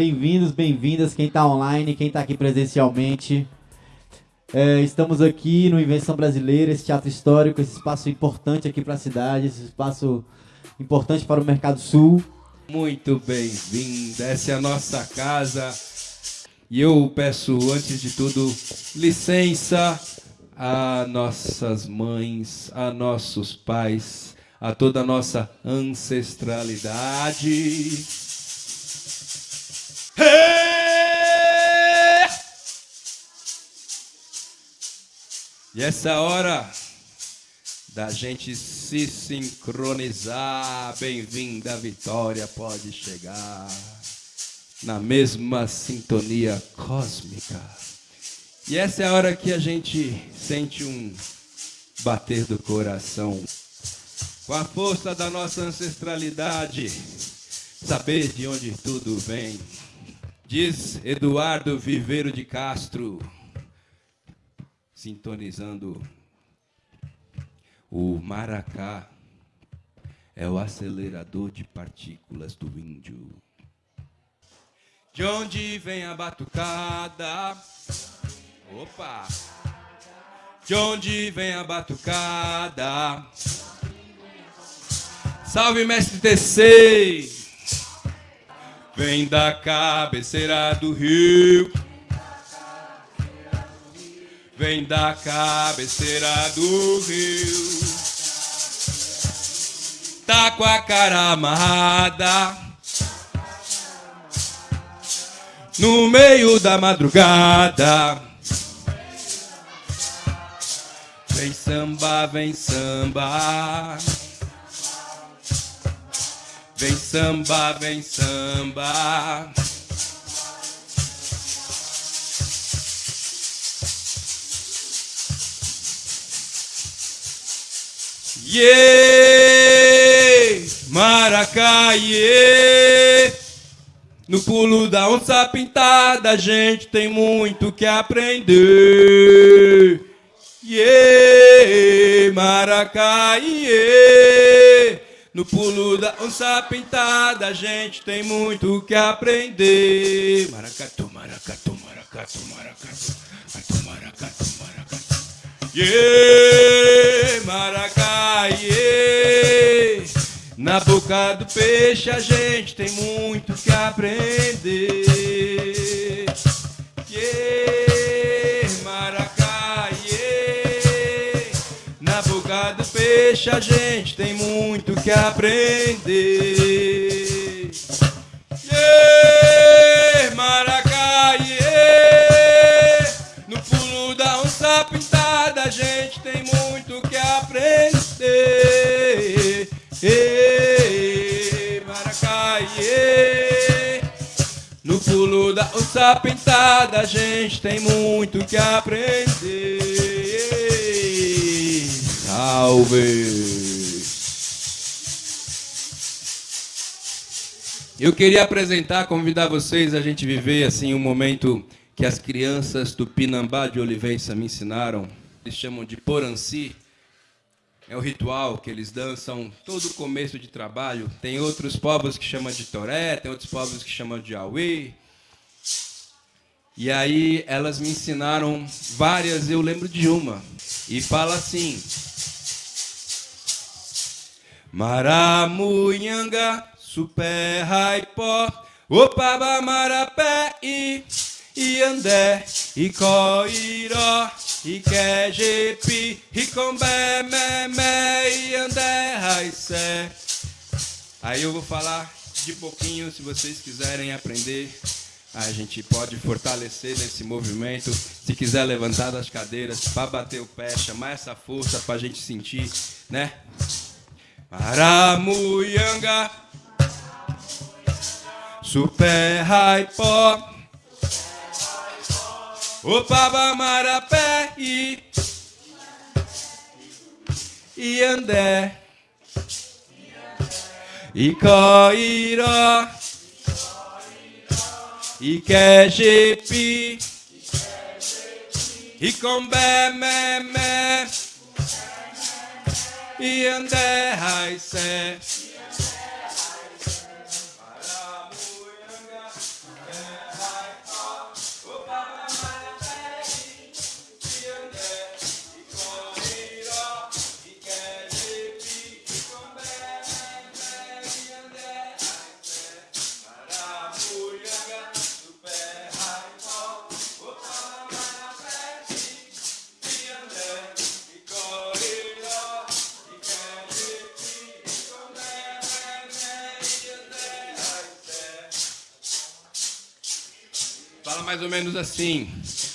bem-vindos, bem-vindas, quem está online, quem está aqui presencialmente. É, estamos aqui no Invenção Brasileira, esse teatro histórico, esse espaço importante aqui para a cidade, esse espaço importante para o Mercado Sul. Muito bem-vinda, essa é a nossa casa. E eu peço, antes de tudo, licença a nossas mães, a nossos pais, a toda a nossa ancestralidade. E essa hora da gente se sincronizar, bem-vinda Vitória, pode chegar na mesma sintonia cósmica. E essa é a hora que a gente sente um bater do coração. Com a força da nossa ancestralidade, saber de onde tudo vem. Diz Eduardo Viveiro de Castro, sintonizando o maracá é o acelerador de partículas do índio. De onde vem a batucada? Opa! De onde vem a batucada? Salve, mestre TC! Vem da cabeceira do rio. Vem da cabeceira do rio. Tá com a cara amarrada. No meio da madrugada. Vem samba, vem samba. Vem samba, vem samba. Yeah! Maracá! No pulo da onça pintada, a gente tem muito que aprender. Yeah! Maracá! No pulo da onça pintada, a gente tem muito que aprender. Maracatu, maracatu, maracatu, maracatu, maracatu, maracatu. Yeah, maracá, yeah. Na boca do peixe a gente tem muito que aprender. Yeah, maracá, yeah. Na boca do peixe a gente tem muito que aprender. Aprender. Yeah, maracá, yeah. No pulo da onça pintada a gente tem muito que aprender. Salve! Eu queria apresentar, convidar vocês a gente viver assim um momento que as crianças do Pinambá de Olivença me ensinaram. Eles chamam de Poranci. É o ritual que eles dançam todo começo de trabalho. Tem outros povos que chamam de Toré, tem outros povos que chamam de Aui. E aí elas me ensinaram várias, eu lembro de uma. E fala assim: Maramunhanga, super raipó, opaba marapé e iandé, e coiró, e quejepi, e combé, memé, iandé, raicé. Aí eu vou falar de pouquinho, se vocês quiserem aprender. A gente pode fortalecer nesse movimento. Se quiser levantar das cadeiras para bater o pé, chamar essa força para a gente sentir, né? Maramuyanga, Super Raipó, Opaba Marapé e Iandé, Icoiró, Ikejepi, Ikombé, Memé, Iandé, Raicé. Fala mais ou menos assim.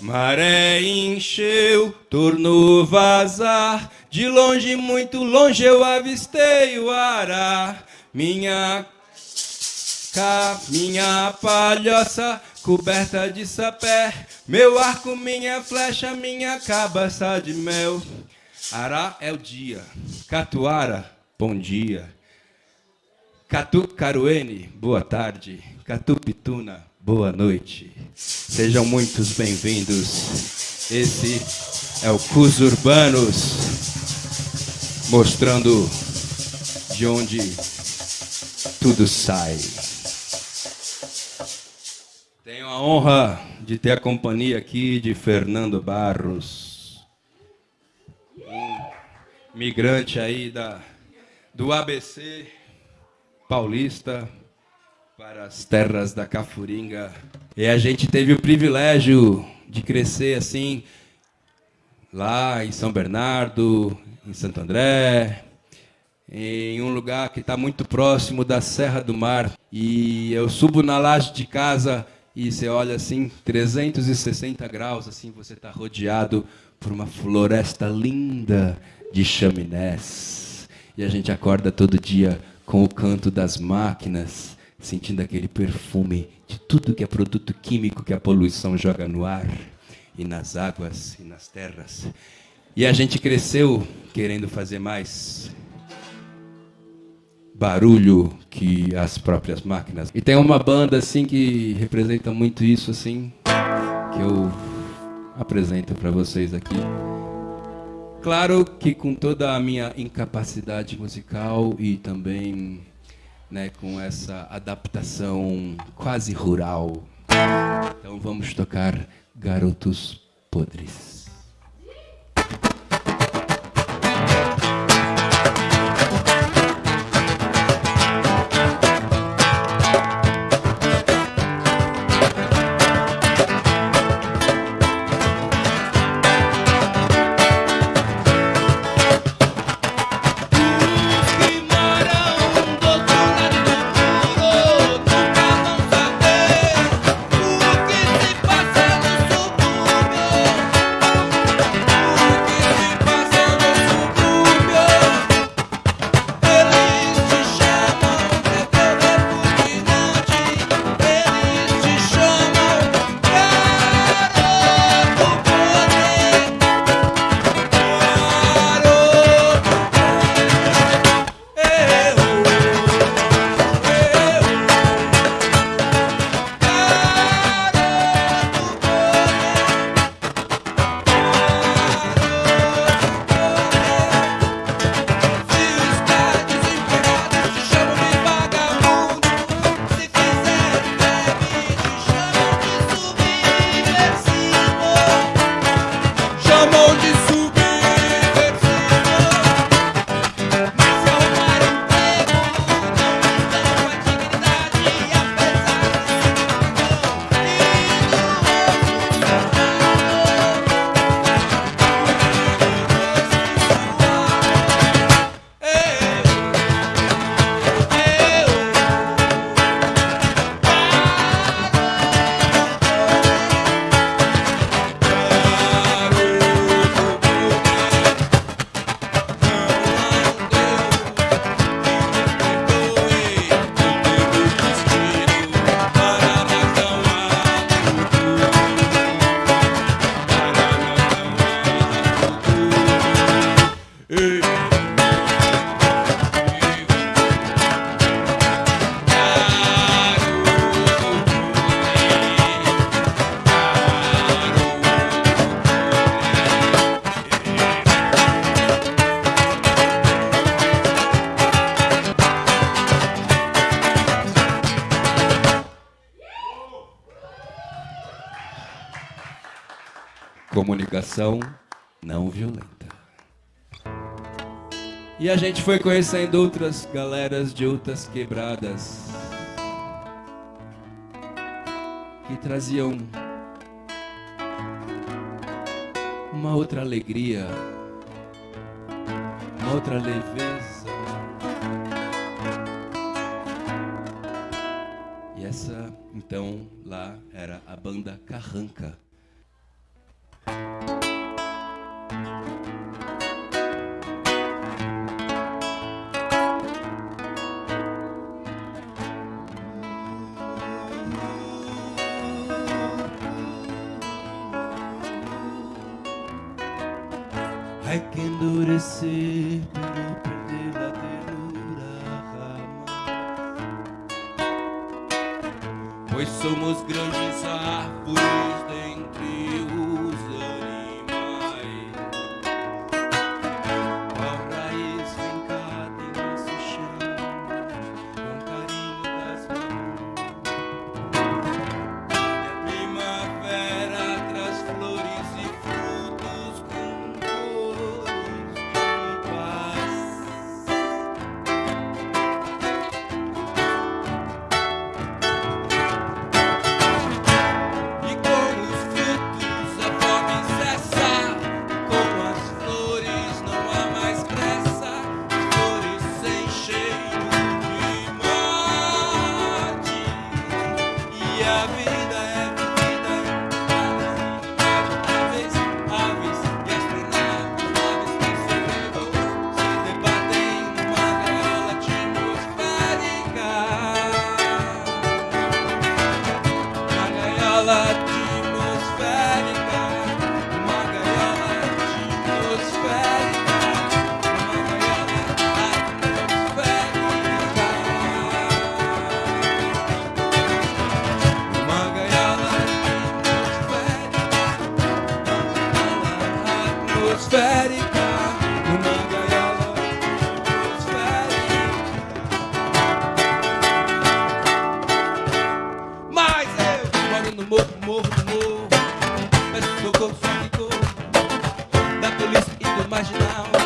Maré encheu, tornou vazar. De longe, muito longe, eu avistei o ará. Minha cá, minha palhoça coberta de sapé. Meu arco, minha flecha, minha cabeça de mel. Ará é o dia. Catuara, bom dia. Catu Caruene, boa tarde. Catu Pituna, boa noite. Sejam muitos bem-vindos. Esse é o Cus Urbanos, mostrando de onde tudo sai. Tenho a honra de ter a companhia aqui de Fernando Barros, um migrante aí da, do ABC paulista para as terras da Cafuringa. E a gente teve o privilégio de crescer assim lá em São Bernardo, em Santo André, em um lugar que está muito próximo da Serra do Mar. E eu subo na laje de casa e você olha assim, 360 graus, assim você está rodeado por uma floresta linda de chaminés. E a gente acorda todo dia com o canto das máquinas, sentindo aquele perfume de tudo que é produto químico que a poluição joga no ar e nas águas e nas terras. E a gente cresceu querendo fazer mais barulho que as próprias máquinas. E tem uma banda assim que representa muito isso assim, que eu apresento para vocês aqui. Claro que com toda a minha incapacidade musical e também né, com essa adaptação quase rural. Então vamos tocar Garotos Podres. E a gente foi conhecendo outras galeras de outras quebradas que traziam uma outra alegria, uma outra leveza. E essa, então, lá era a banda Carranca. marginal.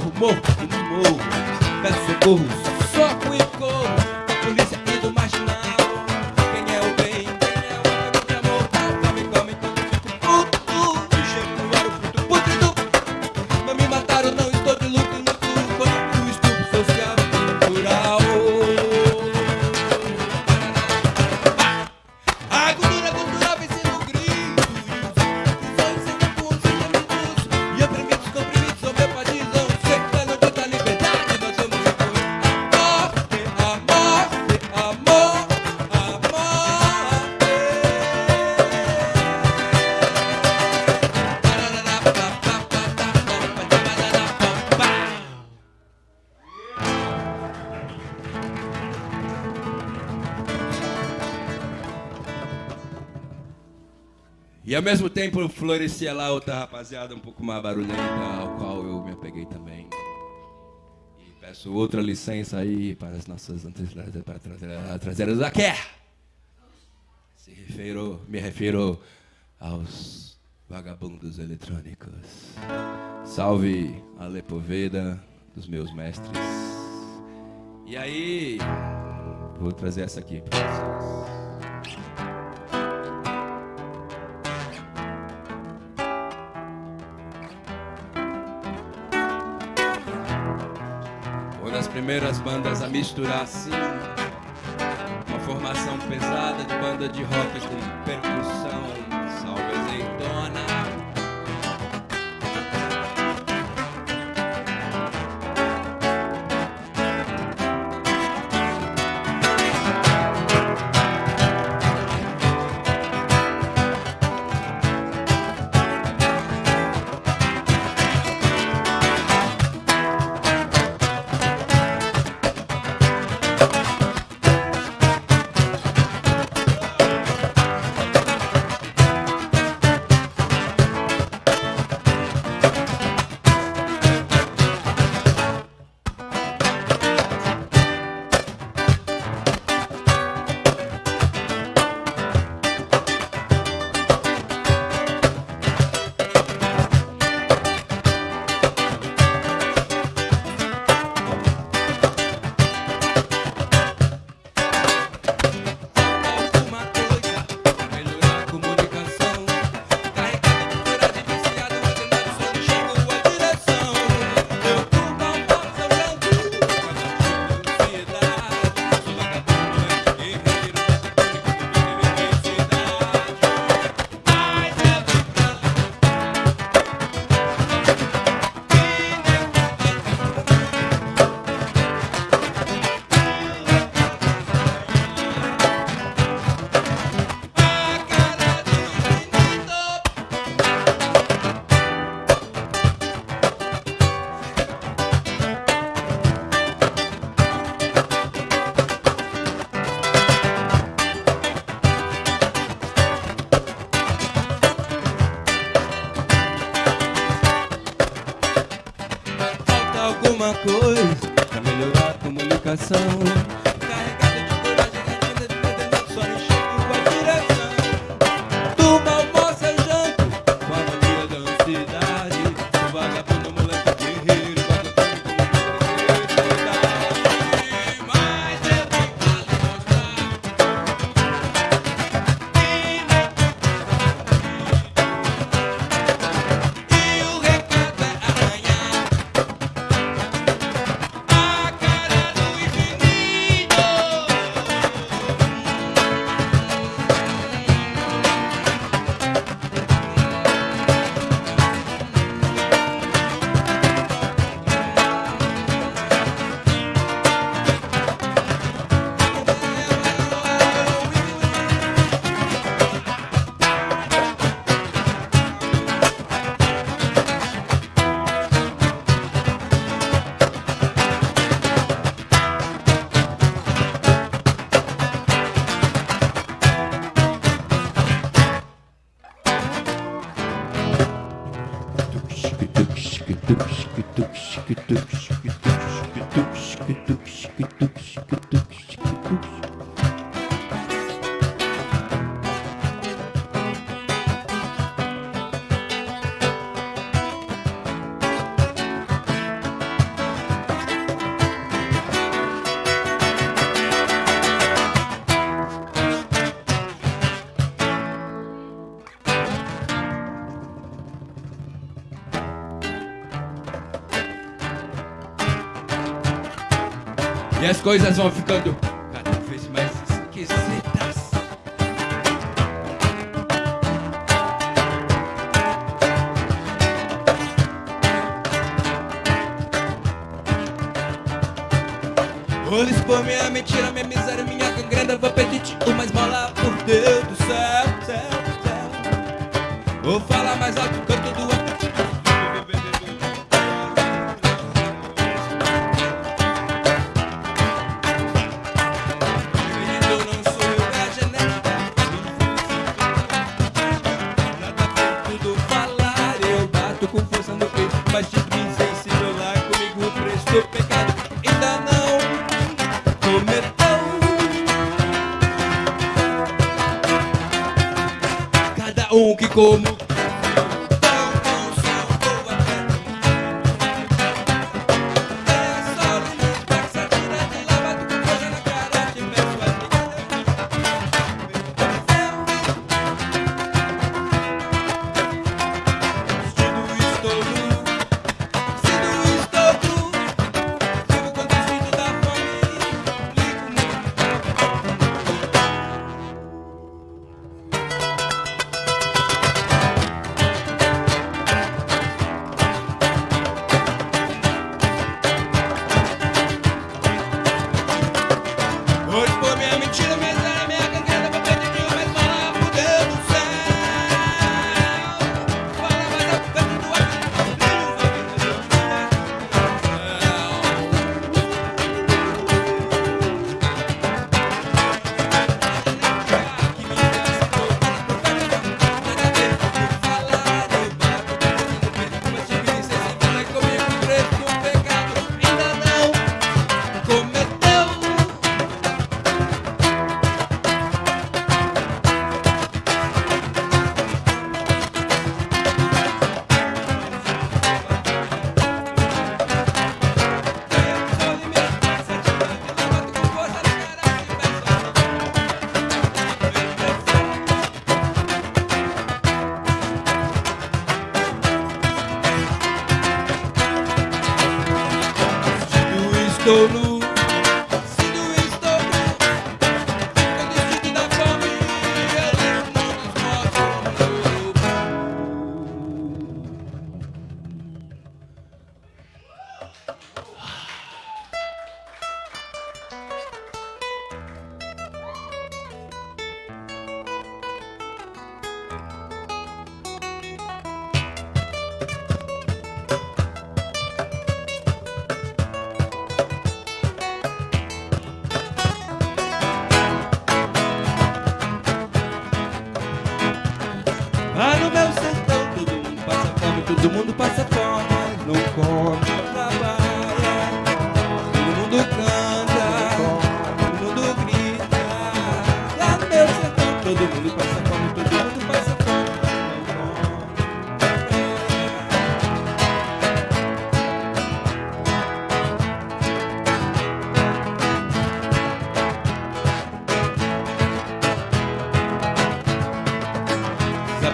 morro, morro e morro. Peço socorro, soco e corro. Polícia e do marginal. E ao mesmo tempo florescia lá outra rapaziada um pouco mais barulhenta, ao qual eu me apeguei também. E peço outra licença aí para as nossas antecedentes para traseiras da Quer. Se refiro, me refiro aos vagabundos eletrônicos. Salve a Lepoveda dos meus mestres. E aí, vou trazer essa aqui para vocês. primeiras bandas a misturar assim Uma formação pesada de banda de rock com percussão. Salve azeitona. E as coisas vão ficando cada vez mais esquisitas. Olhos por minha mentira, minha miséria, minha gangrena Vou pedir uma esmola por Deus do céu, céu, céu Vou falar mais alto, canto do um como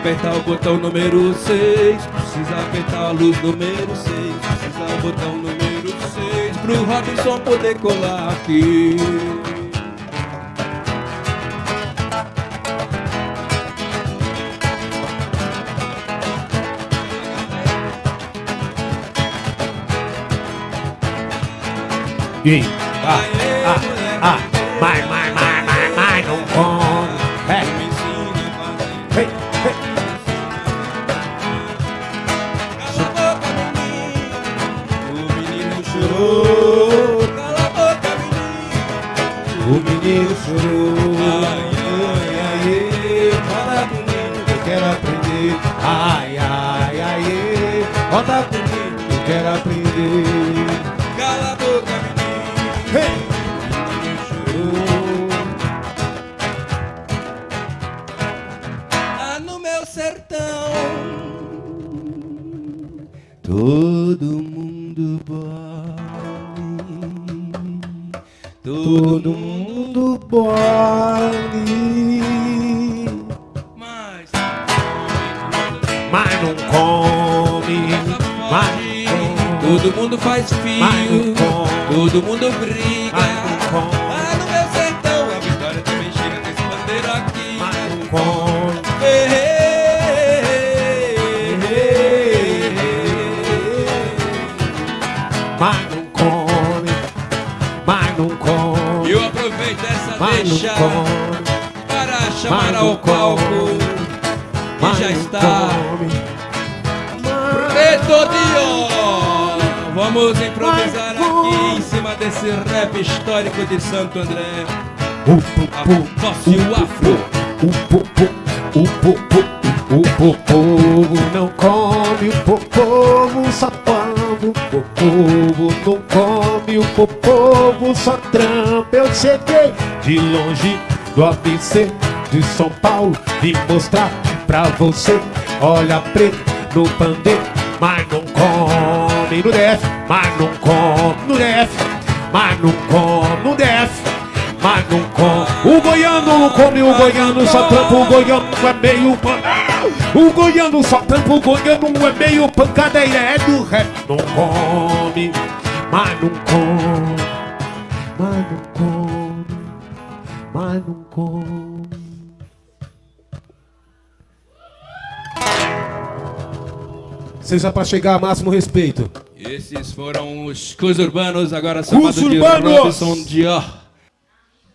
apertar o botão número 6 Precisa apertar a luz número 6 Precisa o botão número 6 Pro Robinson poder colar aqui. E faz fio, todo mundo briga. Lá no meu sertão, a vitória também chega com esse bandeiro aqui. Mas não come. Mas não come. Eu aproveito essa deixa para chamar ao palco que já está Vamos improvisar aqui em cima desse rap histórico de Santo André. O povo, A voz e o afro. o povo, não come, o povo só come, o povo não come, o povo só trampa. Eu cheguei de longe do ABC de São Paulo e mostrar pra você. Olha preto no pandeiro, mas não come no DF, mas não come no DF, mas não come no DF. Mas não come. O goiano não come, o goiano só trampa, o goiano é meio pan... O goiano só trampa, o goiano é meio pancadeira, é do rap. Não come, mas não come, mas não come, mas não come. Seja pra chegar a máximo respeito. Esses foram os Cus Urbanos, agora chamado de Urbanos! Robson Dior.